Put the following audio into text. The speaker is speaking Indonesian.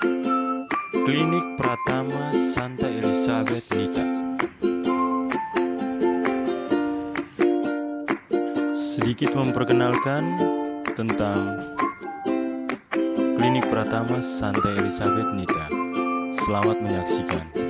Klinik Pratama Santa Elizabeth Nita Sedikit memperkenalkan tentang Klinik Pratama Santa Elizabeth Nita Selamat menyaksikan